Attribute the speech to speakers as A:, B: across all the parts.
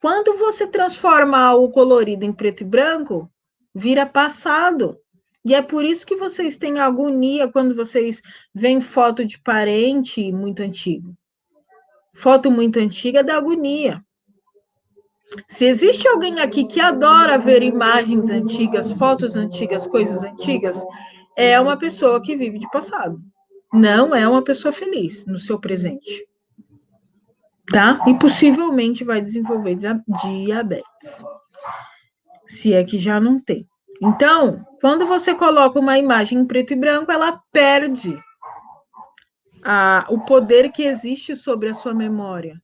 A: Quando você transforma o colorido em preto e branco, vira passado. E é por isso que vocês têm agonia quando vocês veem foto de parente muito antigo. Foto muito antiga dá agonia. Se existe alguém aqui que adora ver imagens antigas, fotos antigas, coisas antigas, é uma pessoa que vive de passado. Não é uma pessoa feliz no seu presente. Tá? E possivelmente vai desenvolver diabetes. Se é que já não tem. Então, quando você coloca uma imagem em preto e branco, ela perde a, o poder que existe sobre a sua memória.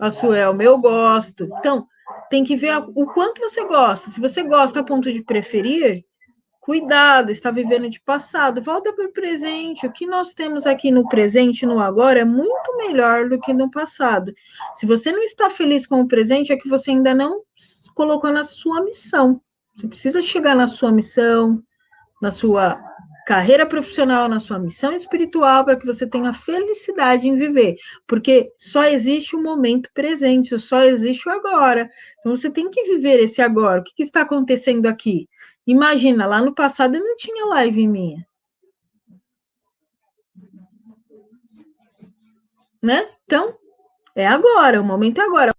A: A Suelma, eu gosto. Então, tem que ver o quanto você gosta. Se você gosta a ponto de preferir, cuidado, está vivendo de passado, volta para o presente. O que nós temos aqui no presente, no agora, é muito melhor do que no passado. Se você não está feliz com o presente, é que você ainda não colocou na sua missão. Você precisa chegar na sua missão, na sua carreira profissional, na sua missão espiritual, para que você tenha felicidade em viver. Porque só existe o momento presente, só existe o agora. Então você tem que viver esse agora. O que, que está acontecendo aqui? Imagina, lá no passado eu não tinha live minha. Né? Então, é agora, o momento é agora.